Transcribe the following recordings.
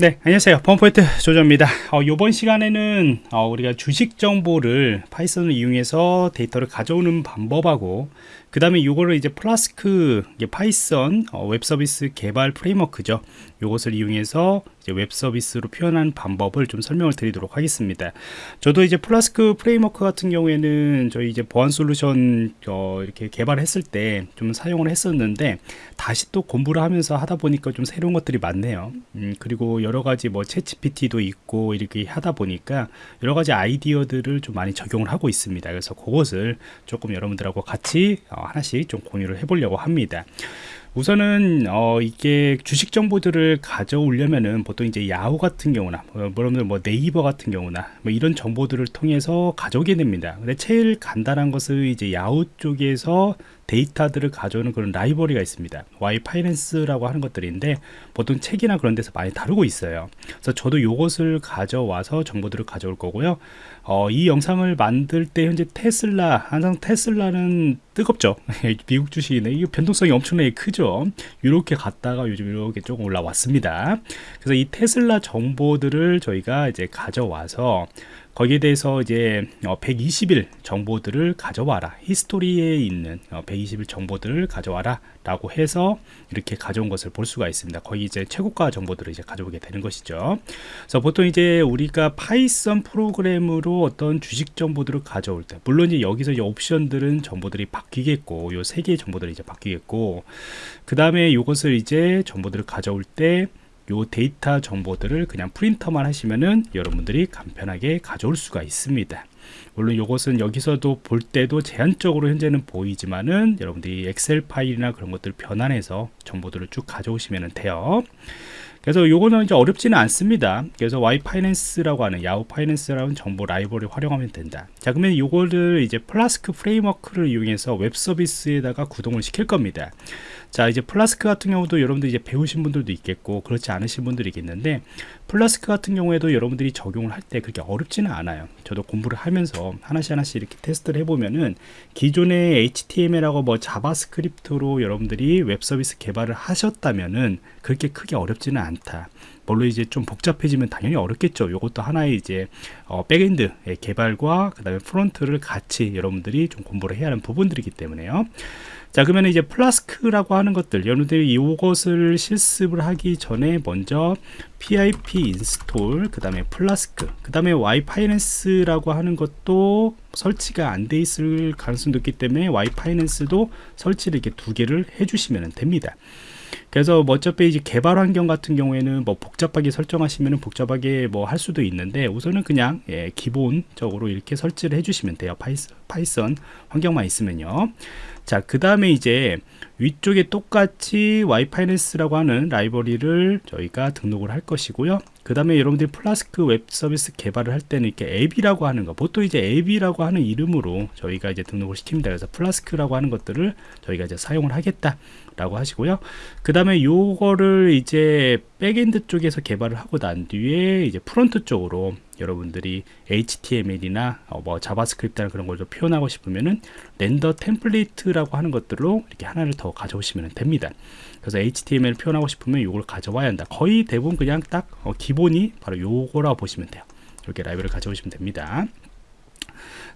네 안녕하세요. 펌포인트 조조입니다. 어, 이번 시간에는 어, 우리가 주식 정보를 Python을 이용해서 데이터를 가져오는 방법하고 그 다음에 이거를 이제 Flask Python 어, 웹 서비스 개발 framework죠. 이것을 이용해서 웹 서비스로 표현하는 방법을 좀 설명을 드리도록 하겠습니다. 저도 이제 Flask framework 같은 경우에는 저희 이제 보안 솔루션 어, 이렇게 개발했을 때 좀 사용을 했었는데 다시 또 공부를 하면서 하다 보니까 좀 새로운 것들이 많네요. 음, 그리고 여러 가지 뭐 챗GPT도 있고 이렇게 하다 보니까 여러 가지 아이디어들을 좀 많이 적용을 하고 있습니다. 그래서 그것을 조금 여러분들하고 같이 어, 하나씩 좀 공유를 해보려고 합니다. 우선은 어 이게 주식 정보들을 가져오려면은 보통 이제 야후 같은 경우나 뭐 여러분들 뭐 네이버 같은 경우나 뭐 이런 정보들을 통해서 가져오게 됩니다. 근데 제일 간단한 것은 이제 야후 쪽에서 데이터들을 가져오는 그런 라이브러리가 있습니다. Y 파이낸스라고 하는 것들인데 보통 책이나 그런 데서 많이 다루고 있어요. 그래서 저도 이것을 가져와서 정보들을 가져올 거고요. 어, 이 영상을 만들 때 현재 테슬라 항상 테슬라는 뜨겁죠? 미국 주식이네 이게 변동성이 엄청나게 크죠? 이렇게 갔다가 요즘 이렇게 조금 올라왔습니다. 그래서 이 테슬라 정보들을 저희가 이제 가져와서 거기에 대해서 이제 120일 어, 정보들을 가져와라. 히스토리에 있는 120일 어, 정보들을 가져와라 라고 해서 이렇게 가져온 것을 볼 수가 있습니다. 거의 이제 최고가 정보들을 이제 가져오게 되는 것이죠. 그래서 보통 이제 우리가 Python 프로그램으로 어떤 주식 정보들을 가져올 때 물론 이제 여기서 이 옵션들은 정보들이 바뀌겠고 요 세 개의 정보들이 이제 바뀌겠고 그 다음에 이것을 이제 정보들을 가져올 때 요 데이터 정보들을 그냥 프린트만 하시면은 여러분들이 간편하게 가져올 수가 있습니다. 물론 이것은 여기서도 볼 때도 제한적으로 현재는 보이지만은 여러분들이 Excel 파일이나 그런 것들 변환해서 정보들을 쭉 가져오시면 돼요. 그래서 요거는 이제 어렵지는 않습니다. 그래서 yfinance라고 하는 Yahoo Finance라는 정보 library 활용하면 된다. 자 그러면 요거를 이제 Flask framework를 이용해서 웹 서비스에다가 구동을 시킬 겁니다 자 이제 플라스크 같은 경우도 여러분들 이제 배우신 분들도 있겠고 그렇지 않으신 분들이 있겠는데 플라스크 같은 경우에도 여러분들이 적용을 할 때 그렇게 어렵지는 않아요. 저도 공부를 하면서 하나씩 하나씩 이렇게 테스트를 해보면은 기존의 HTML하고 뭐 JavaScript로 여러분들이 웹 서비스 개발을 하셨다면은 그렇게 크게 어렵지는 않다. 물론 이제 좀 복잡해지면 당연히 어렵겠죠. 이것도 하나의 이제 어, backend 개발과 그 다음에 front를 같이 여러분들이 좀 공부를 해야 하는 부분들이기 때문에요. 자 그러면 이제 Flask라고 하는 것들 여러분들이 이것을 실습을 하기 전에 먼저 pip install 그 다음에 플라스크 그 다음에 yfinance라고 하는 것도 설치가 안 돼 있을 가능성도 있기 때문에 yfinance도 설치를 이렇게 두 개를 해주시면 됩니다. 그래서 뭐 어차피 이제 개발 환경 같은 경우에는 뭐 복잡하게 설정하시면 복잡하게 뭐 할 수도 있는데 우선은 그냥 예, 기본적으로 이렇게 설치를 해주시면 돼요. Python, 환경만 있으면요. 자 그 다음에 이제 위쪽에 똑같이 yfinance라고 하는 library를 저희가 등록을 할 것이고요 그 다음에 여러분들이 플라스크 웹 서비스 개발을 할 때는 이렇게 app이라고 하는 거 보통 이제 app이라고 하는 이름으로 저희가 이제 등록을 시킵니다. 그래서 Flask라고 하는 것들을 저희가 이제 사용을 하겠다 라고 하시고요. 그 다음에 요거를 이제 backend 쪽에서 개발을 하고 난 뒤에 이제 front 쪽으로 여러분들이 HTML이나 어뭐 JavaScript나 그런 걸 좀 표현하고 싶으면은 render template이라고 하는 것들로 이렇게 하나를 더 가져오시면 됩니다. 그래서 HTML 표현하고 싶으면 이걸 가져와야 한다. 거의 대부분 그냥 딱어 기본이 바로 요거라고 보시면 돼요. 이렇게 library를 가져오시면 됩니다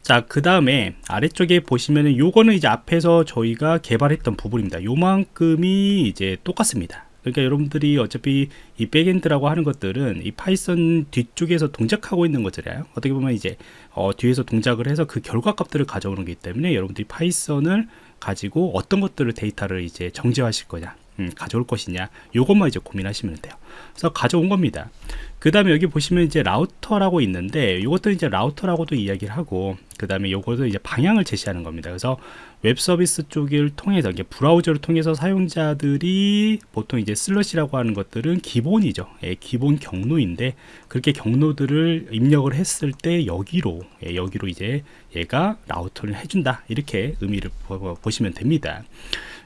자, 그 다음에 아래쪽에 보시면은 요거는 이제 앞에서 저희가 개발했던 부분입니다. 요만큼이 이제 똑같습니다. 그러니까 여러분들이 어차피 이 backend라고 하는 것들은 이 Python 뒤쪽에서 동작하고 있는 것들이에요. 어떻게 보면 이제 어, 뒤에서 동작을 해서 그 결과 값들을 가져오는 거기 때문에 여러분들이 Python을 가지고 어떤 것들을 데이터를 이제 정제하실 거냐 음, 가져올 것이냐 요것만 이제 고민하시면 돼요. 그래서 가져온 겁니다. 그 다음에 여기 보시면 이제 router라고 있는데 이것도 이제 router라고도 이야기를 하고 그 다음에 요것도 이제 방향을 제시하는 겁니다. 그래서 웹 서비스 쪽을 통해서 이게 브라우저를 통해서 사용자들이 보통 이제 slash라고 하는 것들은 기본이죠. 예, 기본 경로인데 그렇게 경로들을 입력을 했을 때 여기로 예, 여기로 이제 얘가 router를 해준다. 이렇게 의미를 보시면 됩니다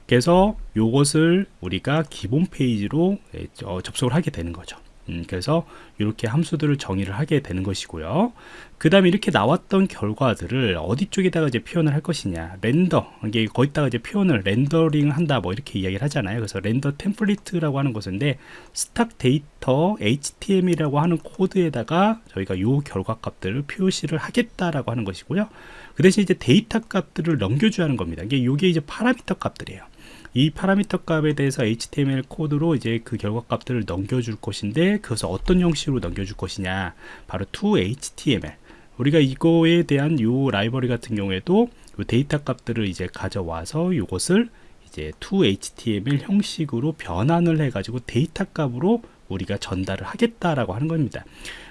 그래서 이것을 우리가 기본 페이지로 예, 접속을 하게 되는 거죠 음, 그래서 이렇게 함수들을 정의를 하게 되는 것이고요. 그 다음에 이렇게 나왔던 결과들을 어디 쪽에다가 이제 표현을 할 것이냐. render. 이게 거기다가 이제 표현을 rendering 한다. 뭐 이렇게 이야기를 하잖아요. 그래서 render template이라고 하는 것인데 stock data HTML이라고 하는 코드에다가 저희가 요 결과 값들을 표시를 하겠다라고 하는 것이고요. 그 대신 이제 데이터 값들을 넘겨줘야 하는 겁니다. 이게 요게 이제 parameter 값들이에요. 이 파라미터 값에 대해서 HTML 코드로 이제 그 결과 값들을 넘겨줄 것인데 그것을 어떤 형식으로 넘겨줄 것이냐 바로 to HTML 우리가 이거에 대한 요 라이브러리 같은 경우에도 요 데이터 값들을 이제 가져와서 이것을 이제 to HTML 형식으로 변환을 해가지고 데이터 값으로 우리가 전달을 하겠다라고 하는 겁니다.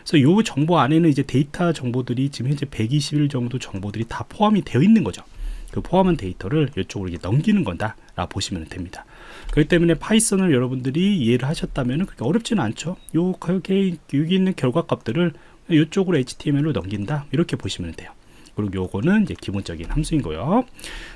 그래서 요 정보 안에는 이제 데이터 정보들이 지금 현재 120일 정도 정보들이 다 포함이 되어 있는 거죠. 그 포함한 데이터를 이쪽으로 이제 넘기는 건다 라 보시면 됩니다. 그렇기 때문에 Python을 여러분들이 이해를 하셨다면 그렇게 어렵지는 않죠. 요 여기, 있는 결과 값들을 이쪽으로 HTML로 넘긴다. 이렇게 보시면 돼요. 그리고 요거는 이제 기본적인 함수인 거요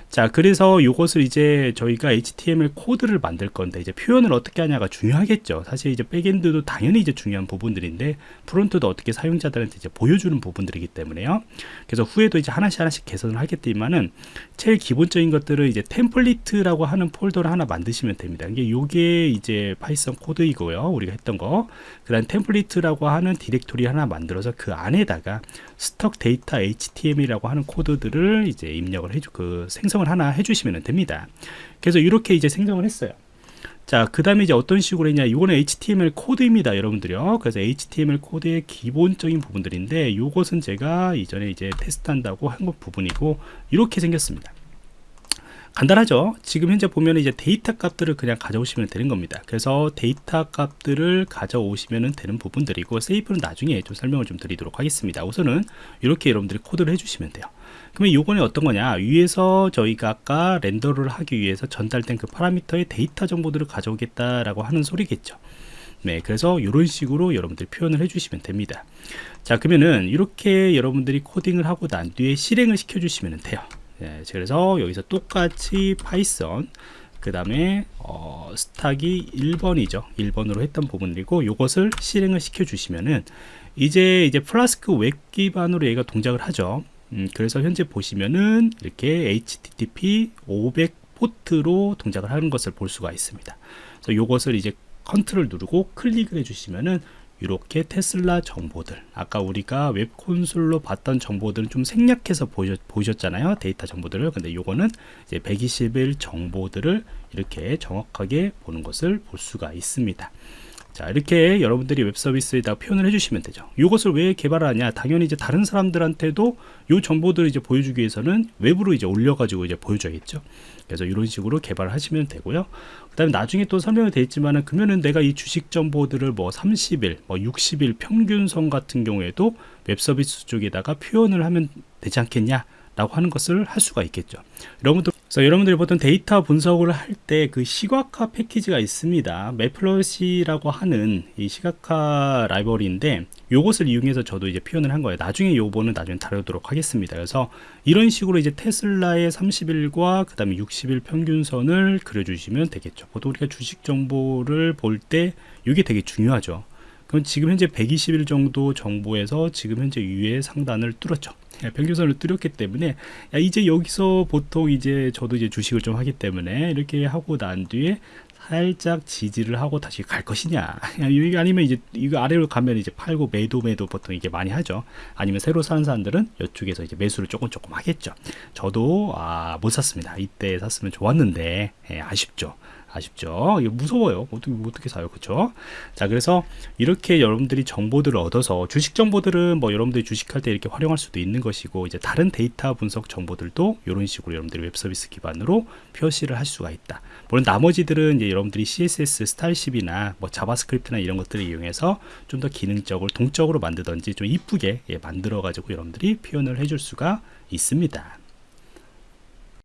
자 그래서 이것을 이제 저희가 HTML 코드를 만들 건데 이제 표현을 어떻게 하냐가 중요하겠죠. 사실 이제 backend도 당연히 이제 중요한 부분들인데 front도 어떻게 사용자들한테 이제 보여주는 부분들이기 때문에요. 그래서 후에도 이제 하나씩 하나씩 개선을 하겠지만은 제일 기본적인 것들을 이제 템플릿이라고 하는 폴더를 하나 만드시면 됩니다. 이게 요게 이제 Python 코드이고요. 우리가 했던 거그 다음 템플릿이라고 하는 디렉토리 하나 만들어서 그 안에다가 stock data HTML이라고 하는 코드들을 이제 입력을 해주 그 생성 생성을 하나 해주시면 됩니다. 그래서 이렇게 이제 생성을 했어요. 자, 그 다음에 이제 어떤 식으로 했냐. 이거는 HTML 코드입니다, 여러분들이요. 그래서 HTML 코드의 기본적인 부분들인데, 이것은 제가 이전에 이제 테스트한다고 한 것 부분이고, 이렇게 생겼습니다. 간단하죠? 지금 현재 보면 이제 데이터 값들을 그냥 가져오시면 되는 겁니다. 그래서 데이터 값들을 가져오시면 되는 부분들이고 safe는 나중에 좀 설명을 좀 드리도록 하겠습니다. 우선은 이렇게 여러분들이 코드를 해주시면 돼요. 그러면 요거는 어떤 거냐? 위에서 저희가 아까 render를 하기 위해서 전달된 그 파라미터의 데이터 정보들을 가져오겠다라고 하는 소리겠죠. 네, 그래서 이런 식으로 여러분들이 표현을 해주시면 됩니다. 자, 그러면은 이렇게 여러분들이 코딩을 하고 난 뒤에 실행을 시켜 주시면 돼요. 예, 그래서 여기서 똑같이 Python 그 다음에 어, stock이 1번이죠. 1번으로 했던 부분이고 이것을 실행을 시켜 주시면은 이제 이제 플라스크 웹 기반으로 얘가 동작을 하죠. 음, 그래서 현재 보시면은 이렇게 http 500 포트로 동작을 하는 것을 볼 수가 있습니다. 그래서 이것을 이제 컨트롤 누르고 클릭을 해주시면은 이렇게 테슬라 정보들. 아까 우리가 웹 콘솔로 봤던 정보들은 좀 생략해서 보셨, 보셨 잖아요 데이터 정보들을. 근데 요거는 이제 121 정보들을 이렇게 정확하게 보는 것을 볼 수가 있습니다 자 이렇게 여러분들이 웹 서비스에다 표현을 해주시면 되죠. 이것을 왜 개발하냐? 당연히 이제 다른 사람들한테도 이 정보들을 이제 보여주기 위해서는 웹으로 이제 올려가지고 이제 보여줘야겠죠. 그래서 이런 식으로 개발을 하시면 되고요. 그 다음에 나중에 또 설명이 되어 있지만은 그러면은 내가 이 주식 정보들을 뭐 30일 뭐 60일 평균선 같은 경우에도 웹 서비스 쪽에다가 표현을 하면 되지 않겠냐 라고 하는 것을 할 수가 있겠죠. 여러분들 그래서 여러분들이 보통 데이터 분석을 할 때 그 시각화 패키지가 있습니다. 매플러시라고 하는 이 시각화 라이브러리인데 요것을 이용해서 저도 이제 표현을 한 거예요. 나중에 요거는 나중에 다루도록 하겠습니다. 그래서 이런 식으로 이제 테슬라의 30일과 그 다음에 60일 평균선을 그려주시면 되겠죠. 보통 우리가 주식 정보를 볼 때 이게 되게 중요하죠 그럼 지금 현재 120일 정도 정보에서 지금 현재 위에 상단을 뚫었죠. 예, 평균선을 뚫었기 때문에 야, 이제 여기서 보통 이제 저도 이제 주식을 좀 하기 때문에 이렇게 하고 난 뒤에 살짝 지지를 하고 다시 갈 것이냐. 아니면 이제 이거 아래로 가면 이제 팔고 매도 매도 보통 이게 많이 하죠. 아니면 새로 사는 사람들은 이쪽에서 이제 매수를 조금 조금 하겠죠. 저도 아, 못 샀습니다. 이때 샀으면 좋았는데 예, 아쉽죠 아쉽죠. 무서워요. 어떻게 어떻게 사요? 그쵸? 자 그래서 이렇게 여러분들이 정보들을 얻어서 주식 정보들은 뭐 여러분들이 주식할 때 이렇게 활용할 수도 있는 것이고 이제 다른 데이터 분석 정보들도 이런 식으로 여러분들이 웹 서비스 기반으로 표시를 할 수가 있다. 물론 나머지들은 이제 여러분들이 CSS 스타일시트나 뭐 JavaScript나 이런 것들을 이용해서 좀 더 기능적으로 동적으로 만들던지 좀 이쁘게 예, 만들어 가지고 여러분들이 표현을 해줄 수가 있습니다